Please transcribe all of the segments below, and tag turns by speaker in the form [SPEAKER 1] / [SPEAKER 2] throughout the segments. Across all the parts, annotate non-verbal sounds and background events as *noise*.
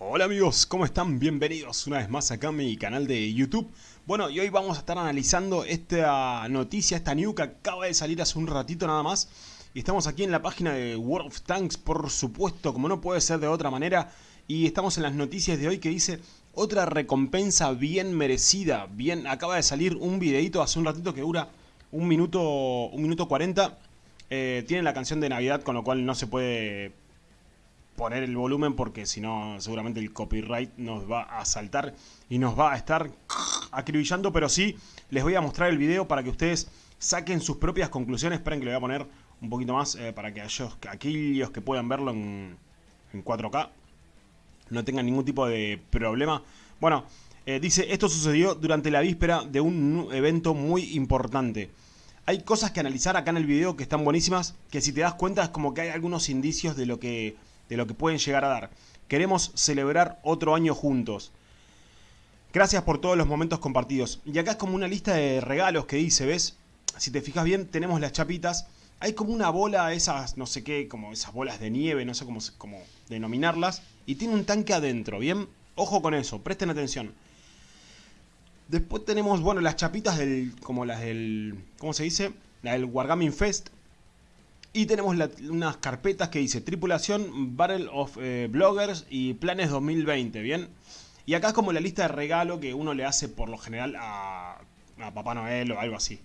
[SPEAKER 1] Hola amigos, ¿cómo están? Bienvenidos una vez más acá a mi canal de YouTube. Bueno, y hoy vamos a estar analizando esta noticia, esta new que acaba de salir hace un ratito nada más. Y estamos aquí en la página de World of Tanks, por supuesto, como no puede ser de otra manera. Y estamos en las noticias de hoy que dice otra recompensa bien merecida. Bien, acaba de salir un videito hace un ratito que dura un minuto, un minuto 40. Eh, tiene la canción de Navidad, con lo cual no se puede poner el volumen porque si no seguramente el copyright nos va a saltar y nos va a estar acribillando, pero sí les voy a mostrar el video para que ustedes saquen sus propias conclusiones. Esperen que le voy a poner un poquito más eh, para que aquellos que puedan verlo en, 4K no tengan ningún tipo de problema. Bueno, eh, dice, esto sucedió durante la víspera de un evento muy importante. Hay cosas que analizar acá en el video que están buenísimas, que si te das cuenta es como que hay algunos indicios de lo que de lo que pueden llegar a dar. Queremos celebrar otro año juntos. Gracias por todos los momentos compartidos. Y acá es como una lista de regalos que dice, ¿ves? Si te fijas bien, tenemos las chapitas. Hay como una bola, esas, no sé qué, como esas bolas de nieve, no sé cómo, cómo denominarlas. Y tiene un tanque adentro, ¿bien? Ojo con eso, presten atención. Después tenemos, bueno, las chapitas del, como las del, ¿cómo se dice? La del Wargaming Fest. Y tenemos unas carpetas que dice Tripulación, Battle of eh, Bloggers y Planes 2020, ¿bien? Y acá es como la lista de regalo que uno le hace por lo general a, Papá Noel o algo así.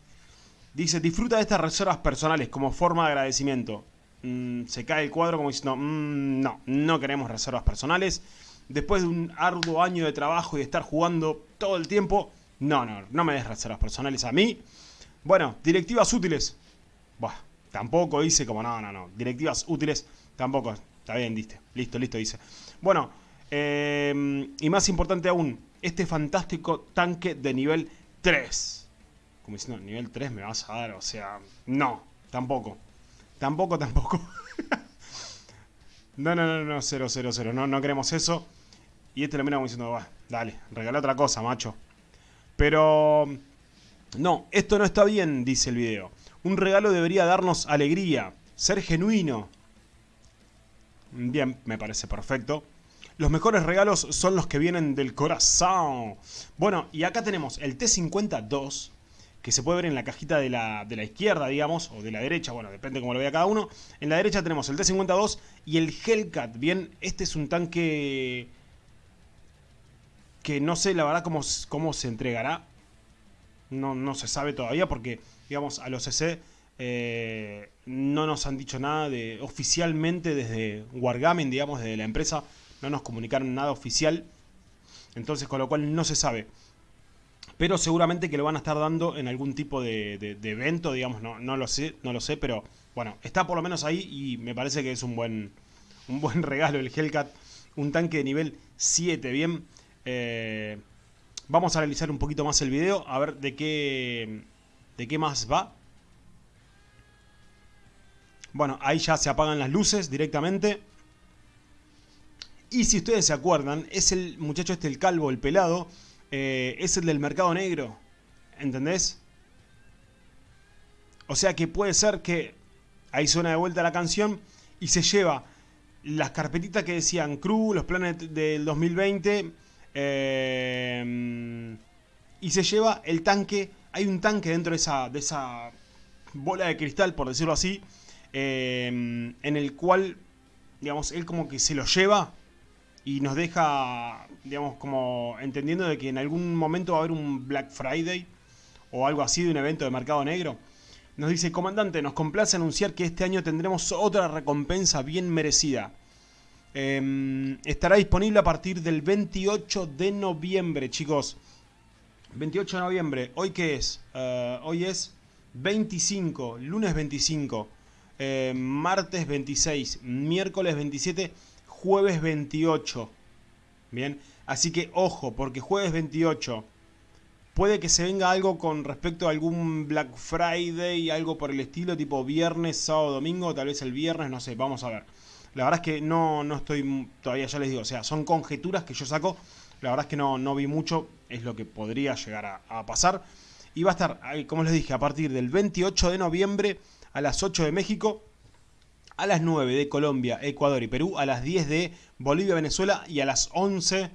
[SPEAKER 1] Dice, disfruta de estas reservas personales como forma de agradecimiento. Mm, se cae el cuadro como diciendo, mm, no, no queremos reservas personales. Después de un arduo año de trabajo y de estar jugando todo el tiempo, no, no, no me des reservas personales a mí. Bueno, directivas útiles. Buah, Tampoco dice como, no, no, no. Directivas útiles, tampoco. Está bien, diste. Listo, listo, dice. Bueno, eh, y más importante aún, este fantástico tanque de nivel 3. Como diciendo, nivel 3 me vas a dar, o sea, no, tampoco. Tampoco, tampoco. *laughs* no, no, no, no, 0, 0, 0. No, no queremos eso. Y este lo mira como diciendo, va, dale, regala otra cosa, macho. Pero... No, esto no está bien, dice el video. Un regalo debería darnos alegría, ser genuino. Bien, me parece perfecto. Los mejores regalos son los que vienen del corazón. Bueno, y acá tenemos el T52, que se puede ver en la cajita de la, de la izquierda, digamos, o de la derecha, bueno, depende cómo lo vea cada uno. En la derecha tenemos el T52 y el Hellcat. Bien, este es un tanque que no sé la verdad cómo, cómo se entregará. No, no se sabe todavía porque digamos, a los CC eh, no nos han dicho nada de oficialmente desde Wargaming, digamos, desde la empresa, no nos comunicaron nada oficial, entonces con lo cual no se sabe. Pero seguramente que lo van a estar dando en algún tipo de, evento, digamos, no, no, lo sé, no lo sé, pero bueno, está por lo menos ahí y me parece que es un buen, un buen *laughs* regalo el Hellcat, un tanque de nivel 7, bien. Eh, vamos a analizar un poquito más el video, a ver de qué ¿De qué más va? Bueno, ahí ya se apagan las luces directamente. Y si ustedes se acuerdan, es el muchacho este, el calvo, el pelado, eh, es el del mercado negro. ¿Entendés? O sea que puede ser que ahí suena de vuelta la canción y se lleva las carpetitas que decían Crew, los planes del 2020 eh, y se lleva el tanque hay un tanque dentro de esa, de esa bola de cristal, por decirlo así, eh, en el cual, digamos, él como que se lo lleva y nos deja, digamos, como entendiendo de que en algún momento va a haber un Black Friday o algo así de un evento de mercado negro. Nos dice, comandante, nos complace anunciar que este año tendremos otra recompensa bien merecida. Em, estará disponible a partir del 28 de noviembre, chicos. 28 de noviembre, ¿hoy qué es? Eh, hoy es 25, lunes 25, eh, martes 26, miércoles 27, jueves 28. Bien, así que ojo, porque jueves 28 puede que se venga algo con respecto a algún Black Friday, algo por el estilo, tipo viernes, sábado, domingo, tal vez el viernes, no sé, vamos a ver. La verdad es que no, no estoy, todavía ya les digo, o sea, son conjeturas que yo saco la verdad es que no, no vi mucho, es lo que podría llegar a, pasar. Y va a estar, como les dije, a partir del 28 de noviembre a las 8 de México. a las 9 de Colombia, Ecuador y Perú, a las 10 de Bolivia, Venezuela y a las 11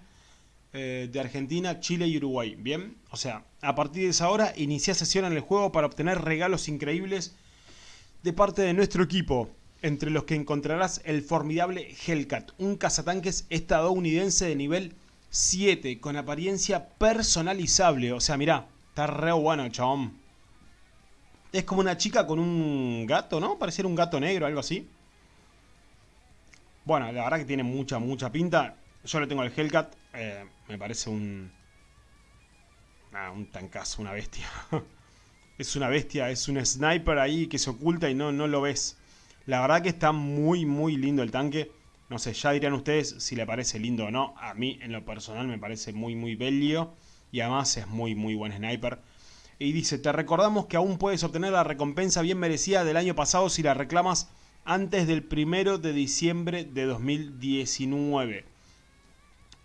[SPEAKER 1] eh, de Argentina, Chile y Uruguay. Bien, o sea, a partir de esa hora inicia sesión en el juego para obtener regalos increíbles de parte de nuestro equipo. Entre los que encontrarás el formidable Hellcat, un cazatanques estadounidense de nivel 7 con apariencia personalizable. O sea, mirá, está re bueno, chabón. Es como una chica con un gato, ¿no? Pareciera un gato negro, algo así. Bueno, la verdad que tiene mucha, mucha pinta. Yo le tengo el Hellcat. Eh, me parece un... Ah, un tancazo, una bestia. *laughs* es una bestia, es un sniper ahí que se oculta y no, no lo ves. La verdad que está muy, muy lindo el tanque. No sé, ya dirían ustedes si le parece lindo o no. A mí, en lo personal, me parece muy, muy bello. Y además es muy, muy buen sniper. Y dice, te recordamos que aún puedes obtener la recompensa bien merecida del año pasado si la reclamas antes del primero de diciembre de 2019.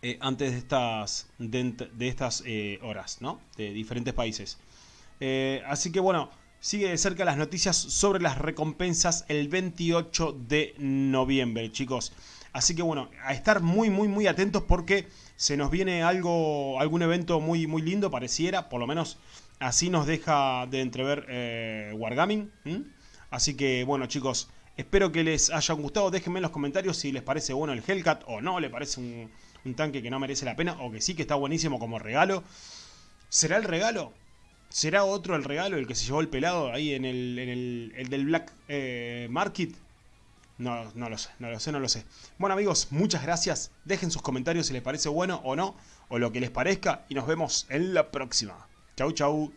[SPEAKER 1] Eh, antes de estas, de, estas eh, horas, ¿no? De diferentes países. Eh, así que bueno, sigue de cerca las noticias sobre las recompensas el 28 de noviembre, chicos. Así que bueno, a estar muy, muy, muy atentos porque se nos viene algo, algún evento muy, muy lindo, pareciera, por lo menos así nos deja de entrever eh, Wargaming. Así que bueno, chicos, espero que les haya gustado. Déjenme en los comentarios si les parece bueno el Hellcat o no, le parece un, un tanque que no merece la pena o que sí que está buenísimo como regalo. ¿Será el regalo? ¿Será otro el regalo, el que se llevó el pelado ahí en el, en el, del Black eh, Market? No, no lo sé, no lo sé, no lo sé. Bueno amigos, muchas gracias. Dejen sus comentarios si les parece bueno o no, o lo que les parezca, y nos vemos en la próxima. Chau, chau.